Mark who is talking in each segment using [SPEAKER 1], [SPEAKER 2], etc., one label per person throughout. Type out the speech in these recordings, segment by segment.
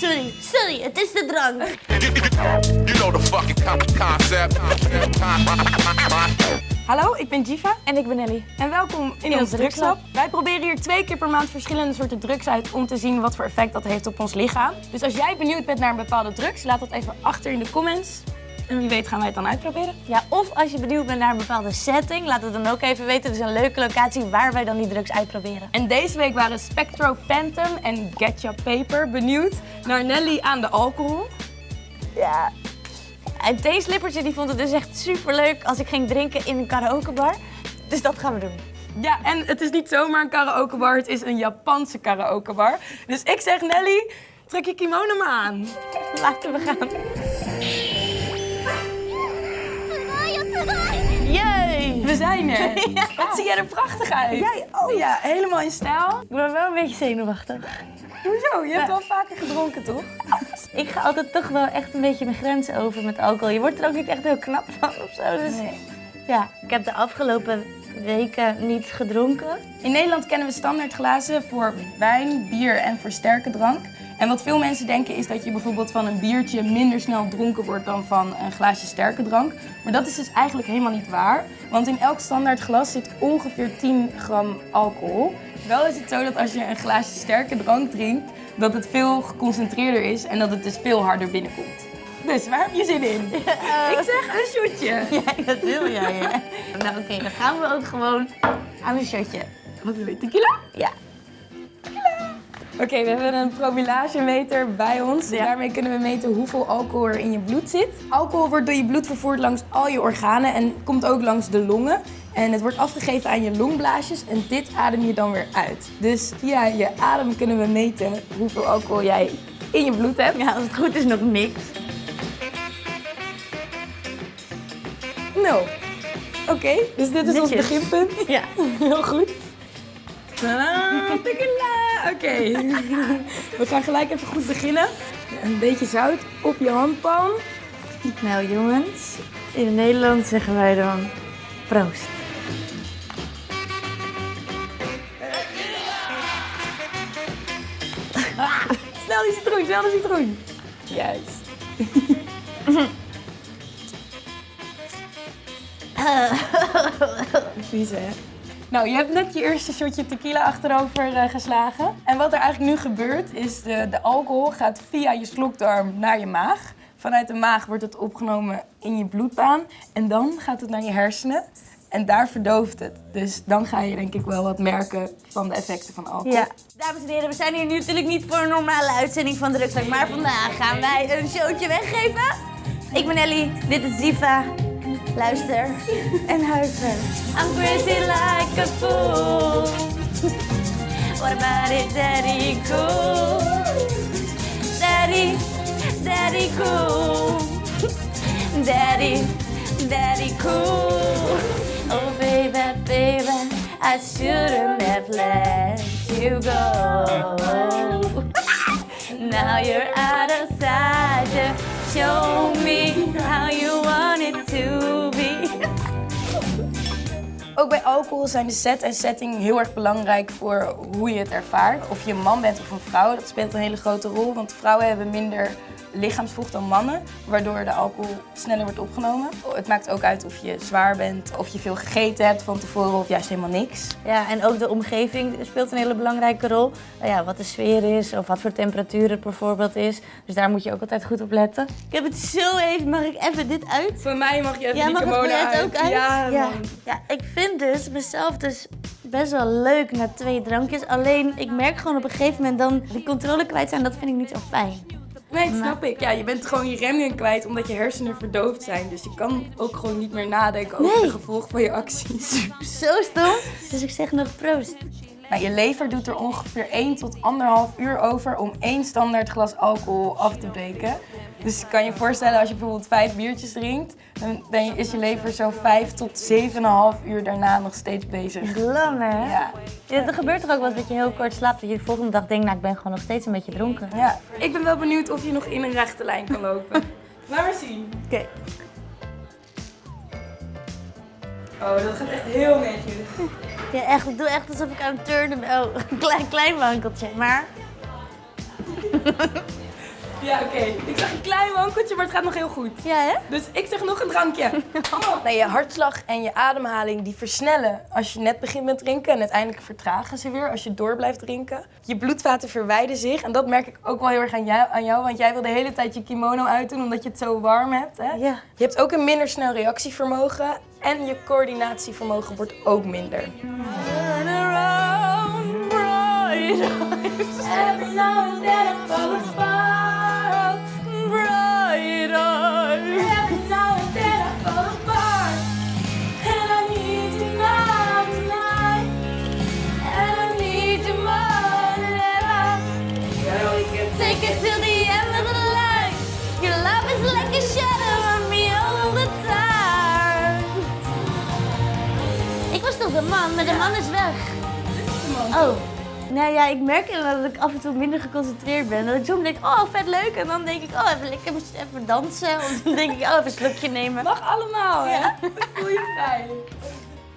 [SPEAKER 1] Sorry, sorry, het is de drank.
[SPEAKER 2] You know the fucking con- concept.
[SPEAKER 3] Hallo, ik ben Jiva. En ik ben Ellie. En welkom in,
[SPEAKER 1] In
[SPEAKER 3] ons
[SPEAKER 1] ons
[SPEAKER 3] drugslab. Wij proberen hier twee keer per maand verschillende soorten drugs uit om te zien wat voor effect dat heeft op ons lichaam. Dus als jij benieuwd bent naar een bepaalde drugs, laat dat even achter in de comments. En wie weet gaan wij het dan uitproberen.
[SPEAKER 1] Ja, of als je benieuwd bent naar een bepaalde setting, laat het dan ook even weten. Dus een leuke locatie waar wij dan die drugs uitproberen.
[SPEAKER 3] En deze week waren Spectro Phantom en Getcha Paper benieuwd naar Nelly aan de alcohol.
[SPEAKER 1] Ja. En theeslippertje die vond het dus echt super leuk als ik ging drinken in een karaokebar. Dus dat gaan we doen.
[SPEAKER 3] Ja, en het is niet zomaar een karaokebar, het is een Japanse karaokebar. Dus ik zeg Nelly, trek je kimono maar aan.
[SPEAKER 1] Laten we gaan.
[SPEAKER 3] We zijn er. Wat zie jij er prachtig uit.
[SPEAKER 1] Jij
[SPEAKER 3] ook. Ja, helemaal in stijl.
[SPEAKER 1] Ik ben wel een beetje zenuwachtig.
[SPEAKER 3] Hoezo? Je hebt wel vaker gedronken, toch?
[SPEAKER 1] Ik ga altijd toch wel echt een beetje mijn grenzen over met alcohol. Je wordt er ook niet echt heel knap van of zo. Dus ja, ik heb de afgelopen weken niet gedronken.
[SPEAKER 3] In Nederland kennen we standaard glazen voor wijn, bier en voor sterke drank. En wat veel mensen denken is dat je bijvoorbeeld van een biertje minder snel dronken wordt dan van een glaasje sterke drank. Maar dat is dus eigenlijk helemaal niet waar. Want in elk standaard glas zit ongeveer 10 gram alcohol. Wel is het zo dat als je een glaasje sterke drank drinkt, dat het veel geconcentreerder is en dat het dus veel harder binnenkomt. Dus waar heb je zin in? Ik zeg een shotje.
[SPEAKER 1] Ja, dat wil jij. hè? nou oké, dan gaan we ook gewoon aan een shotje.
[SPEAKER 3] Wat wil je, tequila?
[SPEAKER 1] Ja.
[SPEAKER 3] Oké, we hebben een promillagemeter bij ons.
[SPEAKER 1] Ja.
[SPEAKER 3] Daarmee kunnen we meten hoeveel alcohol er in je bloed zit. Alcohol wordt door je bloed vervoerd langs al je organen en komt ook langs de longen. En het wordt afgegeven aan je longblaasjes en dit adem je dan weer uit. Dus via je adem kunnen we meten hoeveel alcohol jij in je bloed hebt.
[SPEAKER 1] Ja, als het goed is nog niks.
[SPEAKER 3] Nul. Oké, dus dit is ons beginpunt.
[SPEAKER 1] Ja.
[SPEAKER 3] Heel goed. Tadaa, Oké. We gaan gelijk even goed beginnen. Een beetje zout op je handpalm.
[SPEAKER 1] Nou jongens, in Nederland zeggen wij dan proost.
[SPEAKER 3] Snel die citroen, snel die citroen. Juist. Vies hè? Nou, je hebt net je eerste shotje tequila achterover eh, geslagen. En wat er eigenlijk nu gebeurt is de, de alcohol gaat via je slokdarm naar je maag. Vanuit de maag wordt het opgenomen in je bloedbaan. En dan gaat het naar je hersenen. En daar verdooft het. Dus dan ga je denk ik wel wat merken van de effecten van alcohol.
[SPEAKER 1] Ja. Dames en heren, we zijn hier nu natuurlijk niet voor een normale uitzending van Drugslag, maar vandaag gaan wij een showtje weggeven. Ik ben Ellie, dit is Diva. Luister en huiver. I'm crazy like a fool. What about it, daddy cool? Daddy, daddy cool. Daddy, daddy cool. Oh baby, baby, I shouldn't have let you go. Now you're out of sight. Show me how you
[SPEAKER 3] Ook bij alcohol zijn de set en setting heel erg belangrijk voor hoe je het ervaart. Of je een man bent of een vrouw, dat speelt een hele grote rol. Want vrouwen hebben minder lichaamsvocht dan mannen, waardoor de alcohol sneller wordt opgenomen. Het maakt ook uit of je zwaar bent, of je veel gegeten hebt van tevoren of juist helemaal niks.
[SPEAKER 1] Ja, en ook de omgeving speelt een hele belangrijke rol. Nou ja, wat de sfeer is of wat voor temperatuur het bijvoorbeeld is. Dus daar moet je ook altijd goed op letten. Ik heb het zo even, mag ik even dit uit?
[SPEAKER 3] Voor mij mag je even
[SPEAKER 1] Ja,
[SPEAKER 3] die uit.
[SPEAKER 1] ook uit?
[SPEAKER 3] Ja,
[SPEAKER 1] ja. Ja, ik vind dus mezelf dus best wel leuk na twee drankjes. Alleen, ik merk gewoon op een gegeven moment dan die controle kwijt zijn. Dat vind ik niet zo fijn.
[SPEAKER 3] Nee, dat snap ik. Ja, je bent gewoon je remmen kwijt omdat je hersenen verdoofd zijn. Dus je kan ook gewoon niet meer nadenken over
[SPEAKER 1] Nee.
[SPEAKER 3] de gevolgen van je acties.
[SPEAKER 1] Zo stom. Dus ik zeg nog proost.
[SPEAKER 3] Nou, je lever doet er ongeveer 1 tot 1,5 uur over om één standaard glas alcohol af te breken. Dus je kan je voorstellen als je bijvoorbeeld vijf biertjes drinkt, dan ben je, is je lever zo 5 tot 7,5 uur daarna nog steeds bezig.
[SPEAKER 1] Lang hè?
[SPEAKER 3] Ja.
[SPEAKER 1] Ja, er gebeurt toch ook wel eens dat je heel kort slaapt. Dat je de volgende dag denkt, nou ik ben gewoon nog steeds een beetje dronken.
[SPEAKER 3] ja. Ik ben wel benieuwd of je nog in een rechte lijn kan lopen. Laat maar zien.
[SPEAKER 1] Oké.
[SPEAKER 3] Oh, dat gaat echt heel netjes.
[SPEAKER 1] Ja, echt, ik doe echt alsof ik aan het turnen ben. Oh, een klein, klein wankeltje. Maar
[SPEAKER 3] Ja, oké. Ik zag een klein wankeltje, maar het gaat nog heel goed.
[SPEAKER 1] ja, hè?
[SPEAKER 3] Dus ik zeg nog een drankje. Kom op. Nee, je hartslag en je ademhaling die versnellen als je net begint met drinken. En uiteindelijk vertragen ze weer als je door blijft drinken. Je bloedvaten verwijden zich. En dat merk ik ook wel heel erg aan jou, aan jou want jij wil de hele tijd je kimono uitdoen omdat je het zo warm hebt. Hè?
[SPEAKER 1] Ja.
[SPEAKER 3] Je hebt ook een minder snel reactievermogen. En je coördinatievermogen wordt ook minder.
[SPEAKER 1] Turn around, bright eyes. Every now and then Man, maar de man is weg. Oh. Nou ja, ik merk inderdaad dat ik af en toe minder geconcentreerd ben. Dat ik soms denk, oh vet leuk. En dan denk ik, oh even lekker even dansen. Of dan denk ik, oh even een slokje nemen.
[SPEAKER 3] Mag allemaal, hè? Voel je vrij.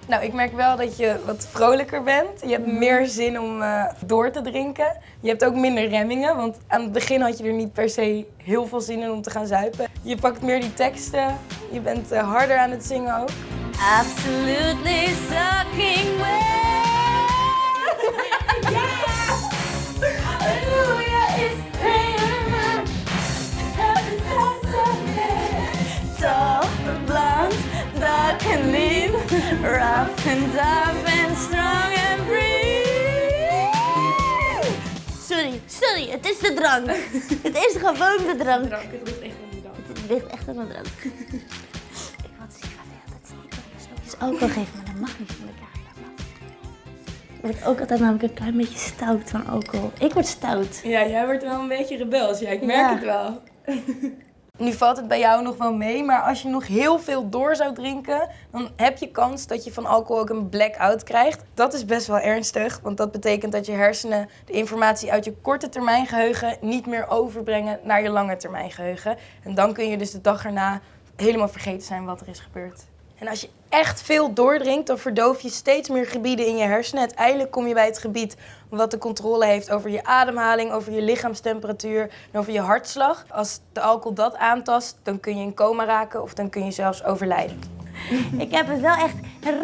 [SPEAKER 3] Nou, ik merk wel dat je wat vrolijker bent. Je hebt meer zin om eh, door te drinken. Je hebt ook minder remmingen, want aan het begin had je er niet per se heel veel zin in om te gaan zuipen. Je pakt meer die teksten. Je bent eh, harder aan het zingen ook.
[SPEAKER 1] Absolutely sucking wet. Hallelujah is prayer. Tall, blonde, dark and lean, rough and tough and strong and free. Sorry, sorry, het is de drank. Het is gewoon de drank.
[SPEAKER 3] het ligt echt aan die dag.
[SPEAKER 1] Het ligt echt aan de drank. alcohol geven, maar dat mag niet van de camera. Ik word ook altijd namelijk een klein beetje stout van alcohol. Ik word stout.
[SPEAKER 3] Ja, jij wordt wel een beetje rebels. Ja, ik merk
[SPEAKER 1] Ja.
[SPEAKER 3] het wel. Nu valt het bij jou nog wel mee, maar als je nog heel veel door zou drinken, dan heb je kans dat je van alcohol ook een blackout krijgt. Dat is best wel ernstig, want dat betekent dat je hersenen de informatie uit je korte termijn geheugen niet meer overbrengen naar je lange termijn geheugen. En dan kun je dus de dag erna helemaal vergeten zijn wat er is gebeurd. En als je echt veel doordrinkt, dan verdoof je steeds meer gebieden in je hersenen. Uiteindelijk kom je bij het gebied wat de controle heeft over je ademhaling, over je lichaamstemperatuur en over je hartslag. Als de alcohol dat aantast, dan kun je in coma raken of dan kun je zelfs overlijden.
[SPEAKER 1] Ik heb het wel echt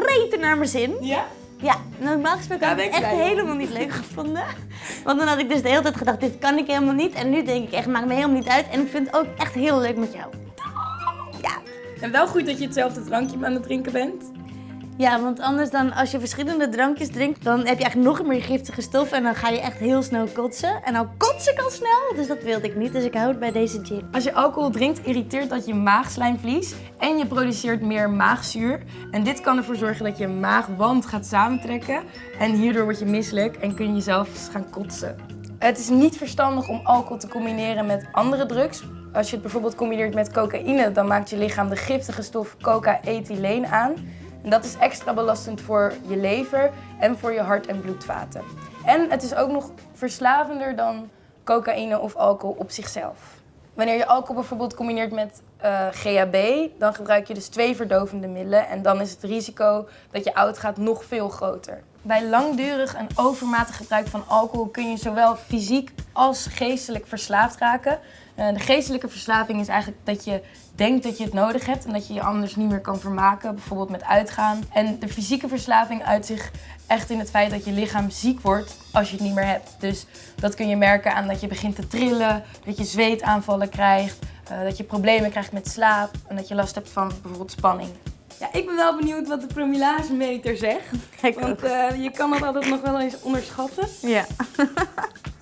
[SPEAKER 1] reten naar mijn zin.
[SPEAKER 3] Ja?
[SPEAKER 1] Ja, normaal gesproken had ik het echt helemaal niet leuk gevonden. Want dan had ik dus de hele tijd gedacht, dit kan ik helemaal niet. En nu denk ik echt, maakt me helemaal niet uit. En ik vind het ook echt heel leuk met jou.
[SPEAKER 3] En wel goed dat je hetzelfde drankje aan het drinken bent.
[SPEAKER 1] Ja, want anders dan als je verschillende drankjes drinkt, dan heb je eigenlijk nog meer giftige stoffen en dan ga je echt heel snel kotsen. En nou kotsen kan snel, dus dat wilde ik niet, dus ik hou het bij deze gin.
[SPEAKER 3] Als je alcohol drinkt, irriteert dat je maagslijmvlies en je produceert meer maagzuur. En dit kan ervoor zorgen dat je maagwand gaat samentrekken en hierdoor word je misselijk en kun je zelfs gaan kotsen. Het is niet verstandig om alcohol te combineren met andere drugs. Als je het bijvoorbeeld combineert met cocaïne, dan maakt je lichaam de giftige stof coca-ethyleen aan. En dat is extra belastend voor je lever en voor je hart- en bloedvaten. En het is ook nog verslavender dan cocaïne of alcohol op zichzelf. Wanneer je alcohol bijvoorbeeld combineert met eh, GHB, dan gebruik je dus twee verdovende middelen en dan is het risico dat je oud gaat nog veel groter. Bij langdurig en overmatig gebruik van alcohol kun je zowel fysiek als geestelijk verslaafd raken. Eh, de geestelijke verslaving is eigenlijk dat je denkt dat je het nodig hebt en dat je je anders niet meer kan vermaken, bijvoorbeeld met uitgaan. En de fysieke verslaving uit zich echt in het feit dat je lichaam ziek wordt als je het niet meer hebt. Dus dat kun je merken aan dat je begint te trillen, dat je zweetaanvallen krijgt, eh, dat je problemen krijgt met slaap en dat je last hebt van bijvoorbeeld spanning. Ja, ik ben wel benieuwd wat de promillagemeter zegt.
[SPEAKER 1] Ik
[SPEAKER 3] Want eh, je kan dat altijd nog wel eens onderschatten.
[SPEAKER 1] Ja.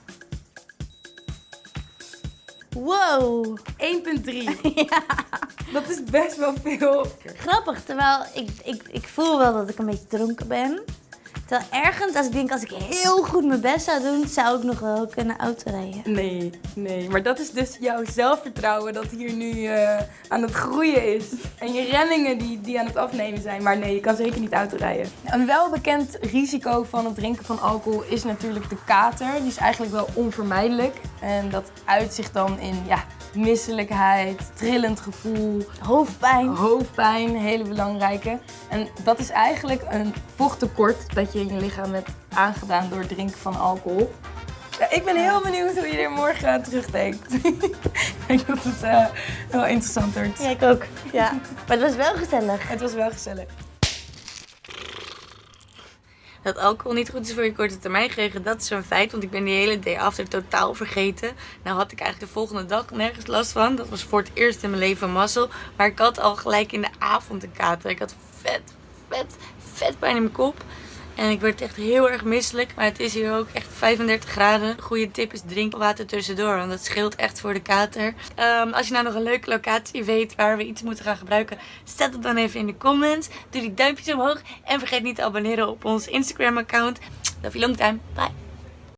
[SPEAKER 1] Wow.
[SPEAKER 3] 1,3. Dat is best wel veel.
[SPEAKER 1] Grappig, terwijl ik, ik, ik voel wel dat ik een beetje dronken ben. Terwijl ergens, als ik denk, als ik heel goed mijn best zou doen, zou ik nog wel kunnen autorijden.
[SPEAKER 3] Nee, nee. Maar dat is dus jouw zelfvertrouwen dat hier nu eh, aan het groeien is. En je remmingen die, die aan het afnemen zijn. Maar nee, je kan zeker niet autorijden. Een welbekend risico van het drinken van alcohol is natuurlijk de kater. Die is eigenlijk wel onvermijdelijk. En dat uit zich dan in ja, misselijkheid, trillend gevoel,
[SPEAKER 1] Hoofdpijn.
[SPEAKER 3] hoofdpijn, hele belangrijke. En dat is eigenlijk een vochttekort dat je in je lichaam hebt aangedaan door het drinken van alcohol. Ja, ik ben heel benieuwd hoe je er morgen aan terugdenkt. ik denk dat het uh, wel interessant wordt.
[SPEAKER 4] Ja, ik ook. Ja. Maar het was wel gezellig.
[SPEAKER 3] Het was wel gezellig.
[SPEAKER 1] Dat alcohol niet goed is voor je korte termijn gekregen, dat is een feit. Want ik ben die hele day after totaal vergeten. Nou had ik eigenlijk de volgende dag nergens last van. Dat was voor het eerst in mijn leven mazzel. Maar ik had al gelijk in de avond een kater. Ik had vet, vet, vet pijn in mijn kop. En ik werd echt heel erg misselijk. Maar het is hier ook echt 35 graden. Goede tip is drink water tussendoor. Want dat scheelt echt voor de kater. Um, als je nou nog een leuke locatie weet waar we iets moeten gaan gebruiken. Zet het dan even in de comments. Doe die duimpjes omhoog. En vergeet niet te abonneren op ons Instagram account. Love you long time. Bye.